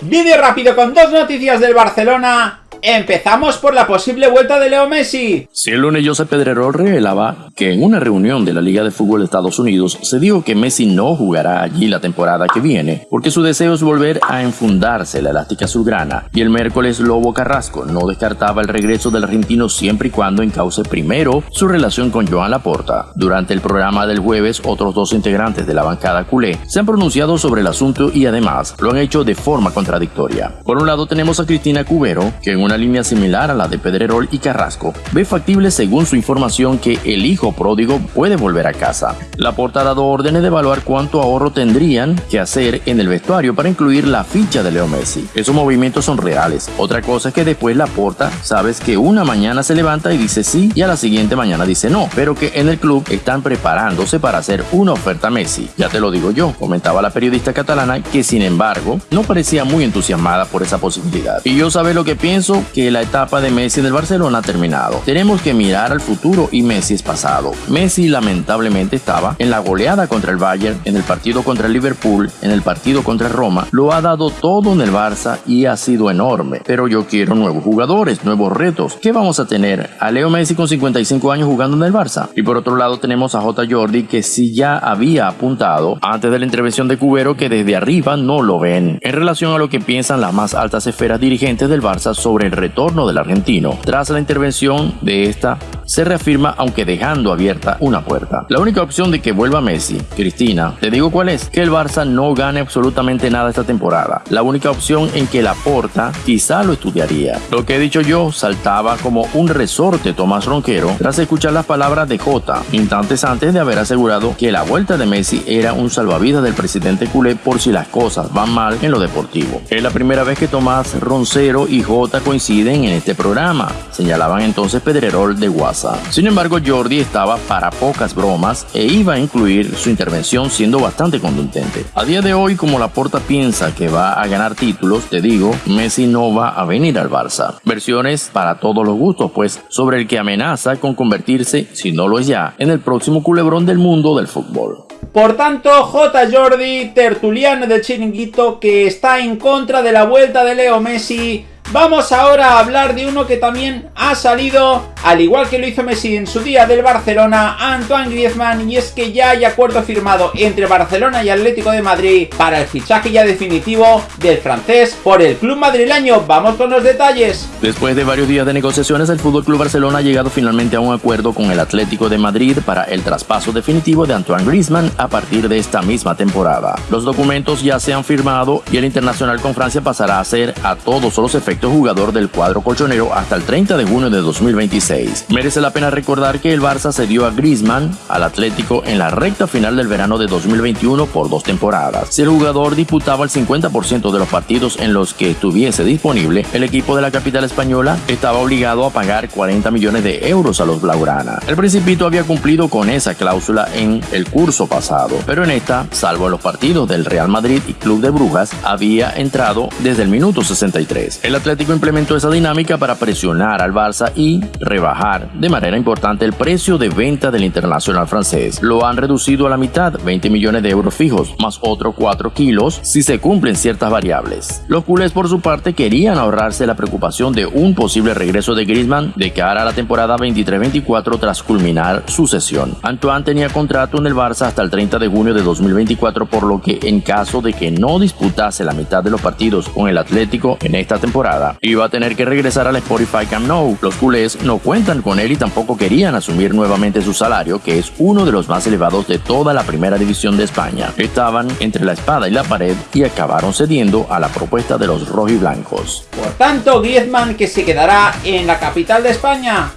Vídeo rápido con dos noticias del Barcelona Empezamos por la posible vuelta de Leo Messi. Si el lunes Josep Pedrerol revelaba que en una reunión de la Liga de Fútbol de Estados Unidos se dijo que Messi no jugará allí la temporada que viene, porque su deseo es volver a enfundarse la elástica azulgrana, y el miércoles Lobo Carrasco no descartaba el regreso del argentino siempre y cuando encauce primero su relación con Joan Laporta. Durante el programa del jueves, otros dos integrantes de la bancada culé se han pronunciado sobre el asunto y además lo han hecho de forma contradictoria. Por un lado tenemos a Cristina Cubero, que en una línea similar a la de Pedrerol y Carrasco, ve factible según su información que el hijo pródigo puede volver a casa. La porta ha dado órdenes de evaluar cuánto ahorro tendrían que hacer en el vestuario para incluir la ficha de Leo Messi. Esos movimientos son reales. Otra cosa es que después la porta sabes que una mañana se levanta y dice sí y a la siguiente mañana dice no, pero que en el club están preparándose para hacer una oferta a Messi. Ya te lo digo yo, comentaba la periodista catalana que sin embargo no parecía muy entusiasmada por esa posibilidad. Y yo sabe lo que pienso que la etapa de Messi en el Barcelona ha terminado. Tenemos que mirar al futuro y Messi es pasado. Messi lamentablemente estaba en la goleada contra el Bayern, en el partido contra el Liverpool, en el partido contra Roma. Lo ha dado todo en el Barça y ha sido enorme. Pero yo quiero nuevos jugadores, nuevos retos. ¿Qué vamos a tener? A Leo Messi con 55 años jugando en el Barça. Y por otro lado tenemos a J. Jordi que sí ya había apuntado antes de la intervención de Cubero que desde arriba no lo ven. En relación a lo que piensan las más altas esferas dirigentes del Barça sobre el retorno del argentino. Tras la intervención de esta, se reafirma aunque dejando abierta una puerta. La única opción de que vuelva Messi, Cristina, te digo cuál es, que el Barça no gane absolutamente nada esta temporada. La única opción en que la porta quizá lo estudiaría. Lo que he dicho yo saltaba como un resorte Tomás Ronquero tras escuchar las palabras de Jota, instantes antes de haber asegurado que la vuelta de Messi era un salvavidas del presidente culé por si las cosas van mal en lo deportivo. Es la primera vez que Tomás Roncero y Jota coinciden en este programa, señalaban entonces Pedrerol de WhatsApp. Sin embargo, Jordi estaba para pocas bromas e iba a incluir su intervención siendo bastante contundente. A día de hoy, como la porta piensa que va a ganar títulos, te digo, Messi no va a venir al Barça. Versiones para todos los gustos, pues sobre el que amenaza con convertirse, si no lo es ya, en el próximo culebrón del mundo del fútbol. Por tanto, J. Jordi, tertuliano del chiringuito, que está en contra de la vuelta de Leo Messi Vamos ahora a hablar de uno que también ha salido, al igual que lo hizo Messi en su día del Barcelona, Antoine Griezmann, y es que ya hay acuerdo firmado entre Barcelona y Atlético de Madrid para el fichaje ya definitivo del francés por el club madrileño. Vamos con los detalles. Después de varios días de negociaciones, el Fútbol Club Barcelona ha llegado finalmente a un acuerdo con el Atlético de Madrid para el traspaso definitivo de Antoine Griezmann a partir de esta misma temporada. Los documentos ya se han firmado y el internacional con Francia pasará a ser a todos los efectos jugador del cuadro colchonero hasta el 30 de junio de 2026. Merece la pena recordar que el Barça cedió a Griezmann al Atlético en la recta final del verano de 2021 por dos temporadas. Si el jugador disputaba el 50% de los partidos en los que estuviese disponible, el equipo de la capital española estaba obligado a pagar 40 millones de euros a los Blaugrana. El Principito había cumplido con esa cláusula en el curso pasado, pero en esta, salvo en los partidos del Real Madrid y Club de Brujas, había entrado desde el minuto 63. El Atlético implementó esa dinámica para presionar al Barça y rebajar de manera importante el precio de venta del internacional francés. Lo han reducido a la mitad, 20 millones de euros fijos, más otros 4 kilos si se cumplen ciertas variables. Los culés por su parte querían ahorrarse la preocupación de un posible regreso de Griezmann de cara a la temporada 23-24 tras culminar su sesión. Antoine tenía contrato en el Barça hasta el 30 de junio de 2024 por lo que en caso de que no disputase la mitad de los partidos con el Atlético en esta temporada, y va a tener que regresar al Spotify Camp Nou. Los culés no cuentan con él y tampoco querían asumir nuevamente su salario, que es uno de los más elevados de toda la primera división de España. Estaban entre la espada y la pared y acabaron cediendo a la propuesta de los rojiblancos. Por tanto, Griezmann que se quedará en la capital de España